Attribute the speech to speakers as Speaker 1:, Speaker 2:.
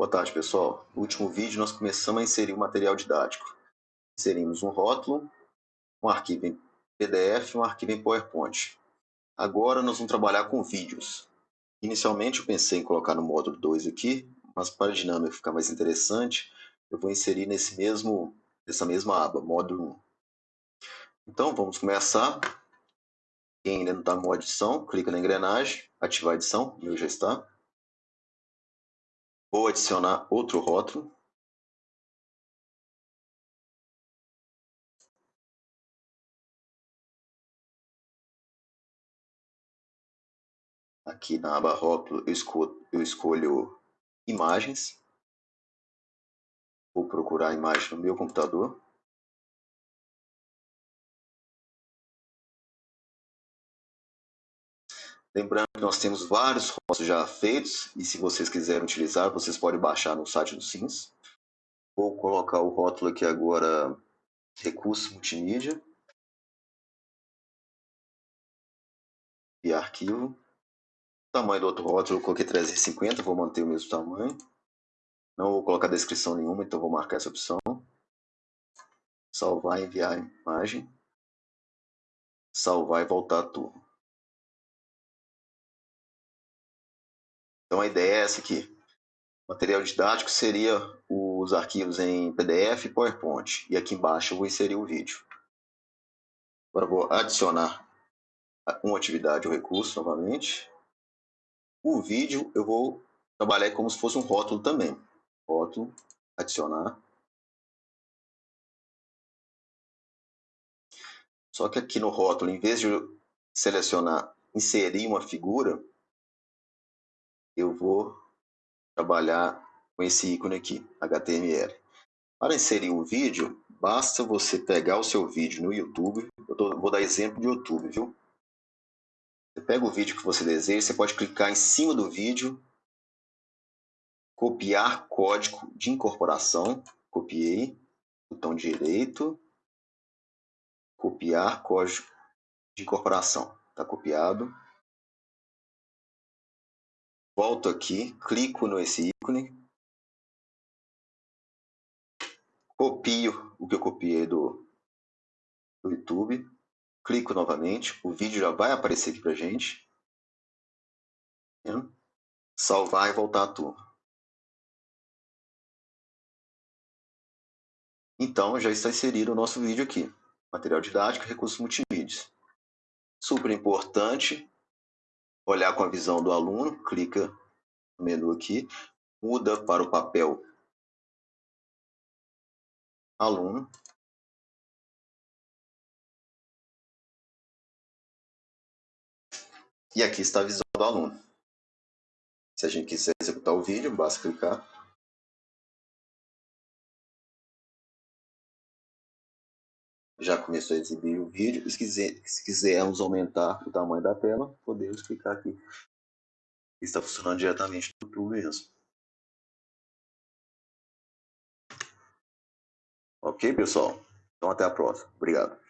Speaker 1: Boa tarde, pessoal. No último vídeo, nós começamos a inserir o material didático. Inserimos um rótulo, um arquivo em PDF e um arquivo em PowerPoint. Agora, nós vamos trabalhar com vídeos. Inicialmente, eu pensei em colocar no módulo 2 aqui, mas para a dinâmica ficar mais interessante, eu vou inserir nesse mesmo, nessa mesma aba, módulo 1. Então, vamos começar. Quem ainda não está no edição, clica na engrenagem, ativar a edição, meu já está. Vou adicionar outro rótulo. Aqui na aba rótulo eu escolho, eu escolho imagens. Vou procurar a imagem no meu computador. Lembrando que nós temos vários rótulos já feitos e se vocês quiserem utilizar, vocês podem baixar no site do SINS. Vou colocar o rótulo aqui agora, recurso multimídia. E arquivo. O tamanho do outro rótulo eu coloquei 350, vou manter o mesmo tamanho. Não vou colocar descrição nenhuma, então vou marcar essa opção. Salvar e enviar a imagem. Salvar e voltar a turma. Então a ideia é essa aqui. O material didático seria os arquivos em PDF e PowerPoint. E aqui embaixo eu vou inserir o vídeo. Agora vou adicionar uma atividade ou recurso novamente. O vídeo eu vou trabalhar como se fosse um rótulo também. Rótulo, adicionar. Só que aqui no rótulo, em vez de selecionar inserir uma figura, eu vou trabalhar com esse ícone aqui, HTML. Para inserir um vídeo, basta você pegar o seu vídeo no YouTube. Eu tô, vou dar exemplo de YouTube, viu? Você pega o vídeo que você deseja, você pode clicar em cima do vídeo, copiar código de incorporação, copiei, botão direito, copiar código de incorporação, está copiado volto aqui, clico nesse ícone, copio o que eu copiei do, do YouTube, clico novamente, o vídeo já vai aparecer aqui para gente. Salvar e voltar à turma. Então, já está inserido o nosso vídeo aqui. Material didático, recursos multimídia. Super importante olhar com a visão do aluno, clica no menu aqui, muda para o papel aluno. E aqui está a visão do aluno. Se a gente quiser executar o vídeo, basta clicar. Já começou a exibir o vídeo. Se, quiser, se quisermos aumentar o tamanho da tela, podemos clicar aqui está funcionando diretamente no YouTube mesmo. Ok, pessoal? Então até a próxima. Obrigado.